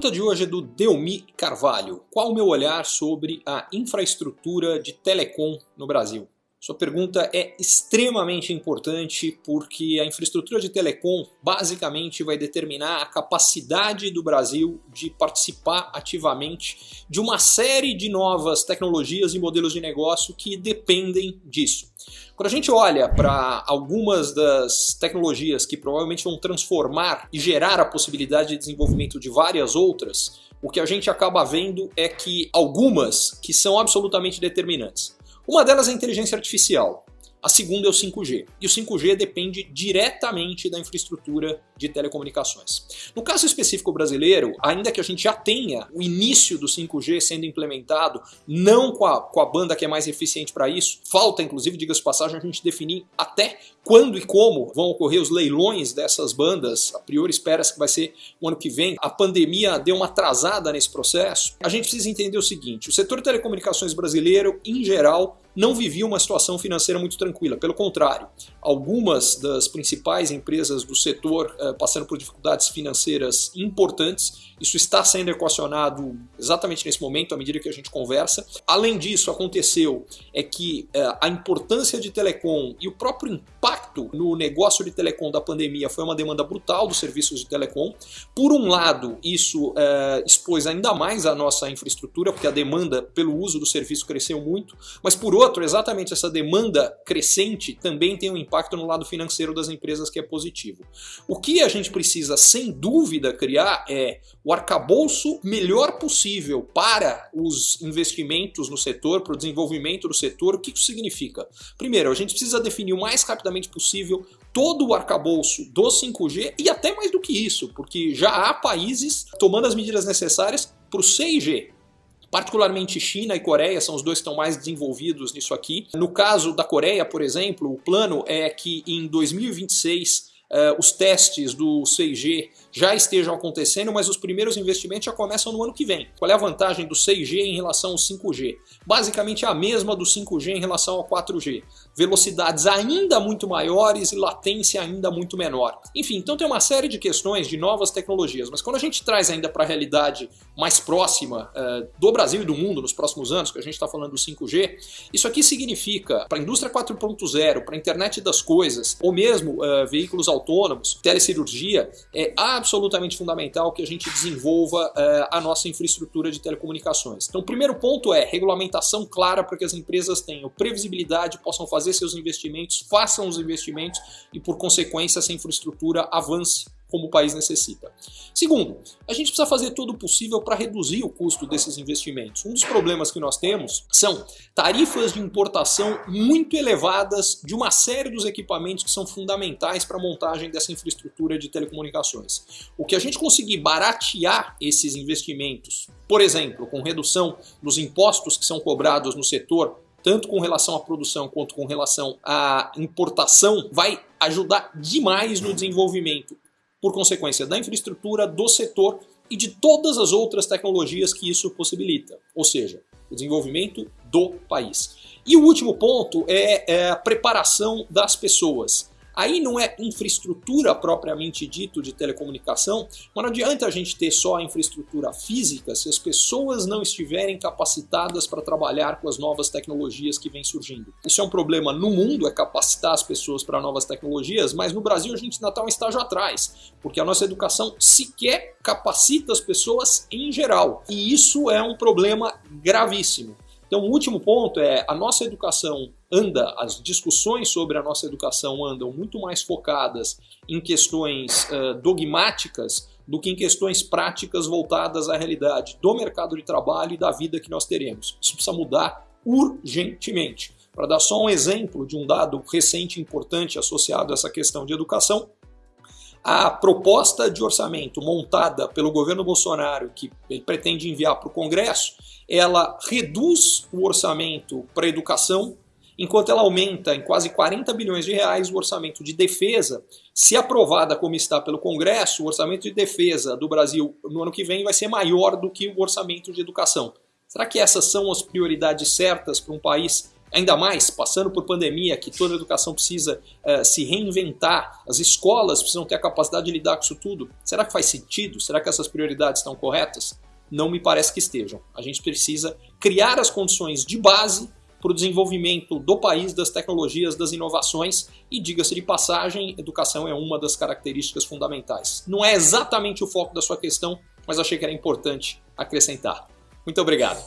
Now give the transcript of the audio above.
pergunta de hoje é do Delmi Carvalho. Qual o meu olhar sobre a infraestrutura de telecom no Brasil? Sua pergunta é extremamente importante porque a infraestrutura de telecom basicamente vai determinar a capacidade do Brasil de participar ativamente de uma série de novas tecnologias e modelos de negócio que dependem disso. Quando a gente olha para algumas das tecnologias que provavelmente vão transformar e gerar a possibilidade de desenvolvimento de várias outras, o que a gente acaba vendo é que algumas que são absolutamente determinantes. Uma delas é a inteligência artificial. A segunda é o 5G. E o 5G depende diretamente da infraestrutura de telecomunicações. No caso específico brasileiro, ainda que a gente já tenha o início do 5G sendo implementado, não com a, com a banda que é mais eficiente para isso, falta inclusive, diga-se passagem, a gente definir até quando e como vão ocorrer os leilões dessas bandas. A priori espera-se que vai ser o ano que vem. A pandemia deu uma atrasada nesse processo. A gente precisa entender o seguinte, o setor telecomunicações brasileiro, em geral, não vivia uma situação financeira muito tranquila. Pelo contrário, algumas das principais empresas do setor eh, passando por dificuldades financeiras importantes isso está sendo equacionado exatamente nesse momento, à medida que a gente conversa. Além disso, aconteceu é que é, a importância de telecom e o próprio impacto no negócio de telecom da pandemia foi uma demanda brutal dos serviços de telecom. Por um lado, isso é, expôs ainda mais a nossa infraestrutura, porque a demanda pelo uso do serviço cresceu muito, mas por outro, exatamente essa demanda crescente também tem um impacto no lado financeiro das empresas que é positivo. O que a gente precisa, sem dúvida, criar é o arcabouço melhor possível para os investimentos no setor, para o desenvolvimento do setor. O que isso significa? Primeiro, a gente precisa definir o mais rapidamente possível todo o arcabouço do 5G e até mais do que isso, porque já há países tomando as medidas necessárias para o 6G, particularmente China e Coreia são os dois que estão mais desenvolvidos nisso aqui. No caso da Coreia, por exemplo, o plano é que em 2026 uh, os testes do 6G já estejam acontecendo, mas os primeiros investimentos já começam no ano que vem. Qual é a vantagem do 6G em relação ao 5G? Basicamente a mesma do 5G em relação ao 4G. Velocidades ainda muito maiores e latência ainda muito menor. Enfim, então tem uma série de questões de novas tecnologias, mas quando a gente traz ainda para a realidade mais próxima uh, do Brasil e do mundo nos próximos anos, que a gente está falando do 5G, isso aqui significa para a indústria 4.0, para a internet das coisas, ou mesmo uh, veículos autônomos, telecirurgia, é absolutamente fundamental que a gente desenvolva uh, a nossa infraestrutura de telecomunicações. Então o primeiro ponto é regulamentação clara para que as empresas tenham previsibilidade, possam fazer seus investimentos, façam os investimentos e por consequência essa infraestrutura avance como o país necessita. Segundo, a gente precisa fazer todo o possível para reduzir o custo desses investimentos. Um dos problemas que nós temos são tarifas de importação muito elevadas de uma série dos equipamentos que são fundamentais para a montagem dessa infraestrutura de telecomunicações. O que a gente conseguir baratear esses investimentos, por exemplo, com redução dos impostos que são cobrados no setor, tanto com relação à produção quanto com relação à importação, vai ajudar demais no desenvolvimento por consequência da infraestrutura, do setor e de todas as outras tecnologias que isso possibilita, ou seja, o desenvolvimento do país. E o último ponto é, é a preparação das pessoas. Aí não é infraestrutura propriamente dito de telecomunicação, mas não adianta a gente ter só a infraestrutura física se as pessoas não estiverem capacitadas para trabalhar com as novas tecnologias que vêm surgindo. Isso é um problema no mundo, é capacitar as pessoas para novas tecnologias, mas no Brasil a gente ainda está um estágio atrás, porque a nossa educação sequer capacita as pessoas em geral. E isso é um problema gravíssimo. Então, o último ponto é a nossa educação anda, as discussões sobre a nossa educação andam muito mais focadas em questões uh, dogmáticas do que em questões práticas voltadas à realidade do mercado de trabalho e da vida que nós teremos. Isso precisa mudar urgentemente. Para dar só um exemplo de um dado recente importante associado a essa questão de educação, a proposta de orçamento montada pelo governo Bolsonaro, que ele pretende enviar para o Congresso, ela reduz o orçamento para educação, enquanto ela aumenta em quase 40 bilhões de reais o orçamento de defesa. Se aprovada como está pelo Congresso, o orçamento de defesa do Brasil no ano que vem vai ser maior do que o orçamento de educação. Será que essas são as prioridades certas para um país Ainda mais passando por pandemia, que toda a educação precisa uh, se reinventar, as escolas precisam ter a capacidade de lidar com isso tudo. Será que faz sentido? Será que essas prioridades estão corretas? Não me parece que estejam. A gente precisa criar as condições de base para o desenvolvimento do país, das tecnologias, das inovações e, diga-se de passagem, educação é uma das características fundamentais. Não é exatamente o foco da sua questão, mas achei que era importante acrescentar. Muito obrigado.